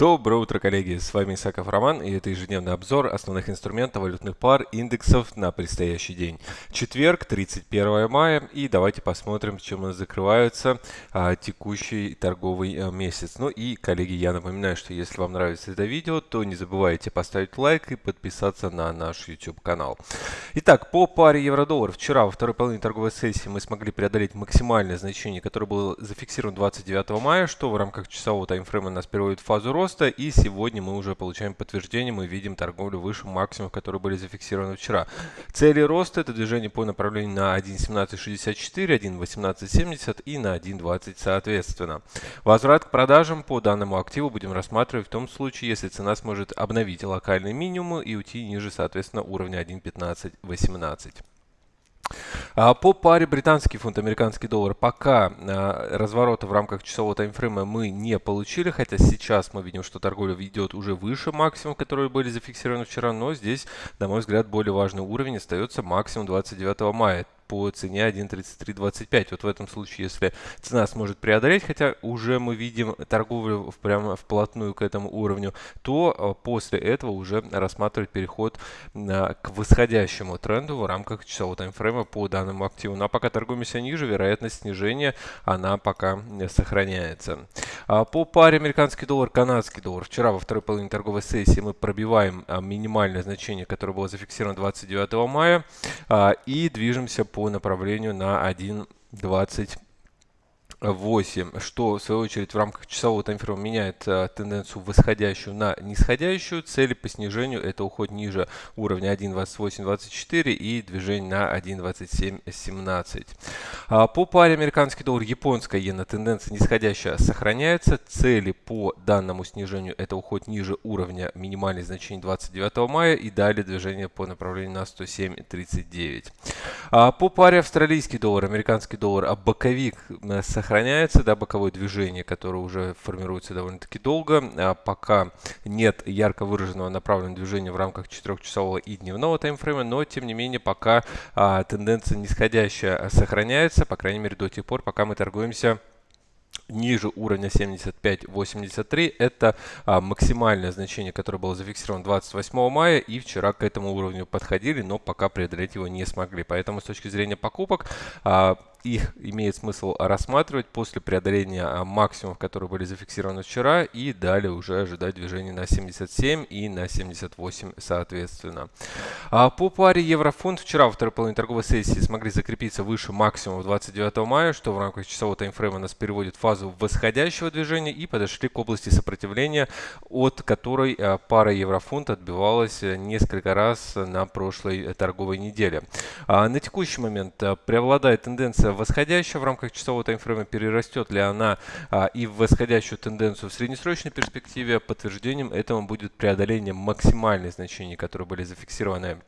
Доброе утро, коллеги! С вами Исаков Роман и это ежедневный обзор основных инструментов валютных пар индексов на предстоящий день. Четверг, 31 мая и давайте посмотрим, чем у нас закрывается а, текущий торговый а, месяц. Ну и, коллеги, я напоминаю, что если вам нравится это видео, то не забывайте поставить лайк и подписаться на наш YouTube канал. Итак, по паре евро-доллар вчера во второй половине торговой сессии мы смогли преодолеть максимальное значение, которое было зафиксировано 29 мая, что в рамках часового таймфрейма нас переводит в фазу роста роста. И сегодня мы уже получаем подтверждение, мы видим торговлю выше максимумов, которые были зафиксированы вчера. Цели роста это движение по направлению на 1.1764, 1.1870 и на 1.20 соответственно. Возврат к продажам по данному активу будем рассматривать в том случае, если цена сможет обновить локальные минимумы и уйти ниже соответственно уровня 1.1518. А по паре британский фунт, американский доллар пока а, разворота в рамках часового таймфрейма мы не получили, хотя сейчас мы видим, что торговля идет уже выше максимум, которые были зафиксированы вчера, но здесь, на мой взгляд, более важный уровень остается максимум 29 мая по цене 1.3325. Вот в этом случае, если цена сможет преодолеть, хотя уже мы видим торговлю прямо вплотную к этому уровню, то а, после этого уже рассматривать переход к восходящему тренду в рамках часового таймфрейма по данному активу. Ну а пока торгуемся ниже, вероятность снижения она пока сохраняется. А по паре американский доллар, канадский доллар. Вчера во второй половине торговой сессии мы пробиваем а, минимальное значение, которое было зафиксировано 29 мая и движемся по направлению на 1.20 8, что в свою очередь в рамках часового таймфрейма меняет а, тенденцию восходящую на нисходящую. Цели по снижению это уход ниже уровня 1.2824 и движение на 1.2717. А, по паре американский доллар, японская иена тенденция нисходящая сохраняется. Цели по данному снижению это уход ниже уровня минимальных значений 29 мая и далее движение по направлению на 107.39. А, по паре австралийский доллар, американский доллар, а боковик сохраняется сохраняется, да, боковое движение, которое уже формируется довольно-таки долго. А пока нет ярко выраженного направленного движения в рамках 4-часового и дневного таймфрейма, но тем не менее пока а, тенденция нисходящая сохраняется, по крайней мере до тех пор, пока мы торгуемся ниже уровня 75.83. Это а, максимальное значение, которое было зафиксировано 28 мая. И вчера к этому уровню подходили, но пока преодолеть его не смогли. Поэтому с точки зрения покупок а, их имеет смысл рассматривать после преодоления а, максимумов, которые были зафиксированы вчера, и далее уже ожидать движения на 77 и на 78 соответственно. А по паре еврофунт вчера во второй половине торговой сессии смогли закрепиться выше максимума 29 мая, что в рамках часового таймфрейма нас переводит в фазу восходящего движения и подошли к области сопротивления, от которой а, пара еврофунт отбивалась несколько раз на прошлой торговой неделе. На текущий момент преобладает тенденция восходящая в рамках часового таймфрейма, перерастет ли она а, и в восходящую тенденцию в среднесрочной перспективе. Подтверждением этому будет преодоление максимальных значений, которые были зафиксированы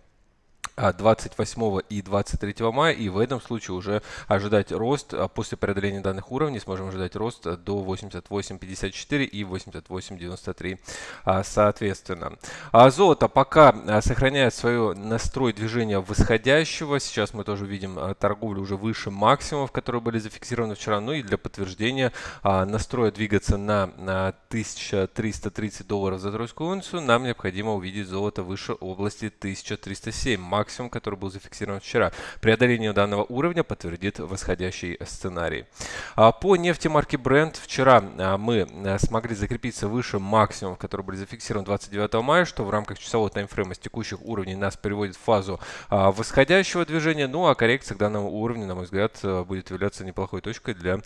28 а, и 23 мая, и в этом случае уже ожидать рост а, после преодоления данных уровней, сможем ожидать рост до 88.54 и 88.93 а, соответственно. А золото пока сохраняет свое настрой движения восходящего, сейчас мы тоже видим торговлю уже выше максимумов, которые были зафиксированы вчера, ну и для подтверждения настроя двигаться на 1330 долларов за тройскую унцию, нам необходимо увидеть золото выше области 1307 максимум, который был зафиксирован вчера. Преодоление данного уровня подтвердит восходящий сценарий. А, по нефти марки Brent вчера а, мы а, смогли закрепиться выше максимумов, которые были зафиксированы 29 мая, что в рамках часового таймфрейма с текущих уровней нас переводит в фазу восходящего движения. Ну а коррекция к данному уровню, на мой взгляд, будет являться неплохой точкой для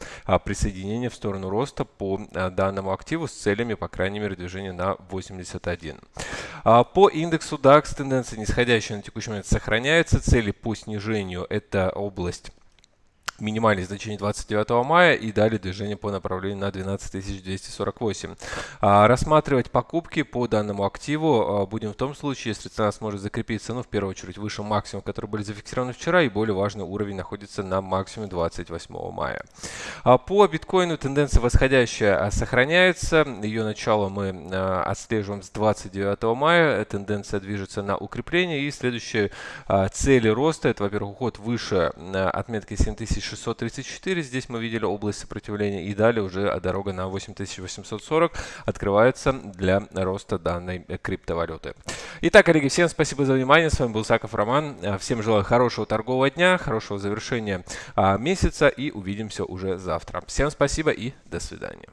присоединения в сторону роста по данному активу с целями, по крайней мере, движения на 81. По индексу DAX тенденция нисходящая на текущий момент сохраняется. Цели по снижению это область минимальное значение 29 мая и далее движение по направлению на 12248. А, рассматривать покупки по данному активу а, будем в том случае, если цена сможет закрепиться, ну, в первую очередь, выше максимума, который были зафиксированы вчера, и более важный уровень находится на максимуме 28 мая. А, по биткоину тенденция восходящая а, сохраняется. Ее начало мы отслеживаем с 29 мая. Тенденция движется на укрепление. И следующие цели роста, это, во-первых, уход выше отметки 7000 8634. Здесь мы видели область сопротивления. И далее уже дорога на 8840 открывается для роста данной криптовалюты. Итак, коллеги, всем спасибо за внимание. С вами был Саков Роман. Всем желаю хорошего торгового дня, хорошего завершения а, месяца и увидимся уже завтра. Всем спасибо и до свидания.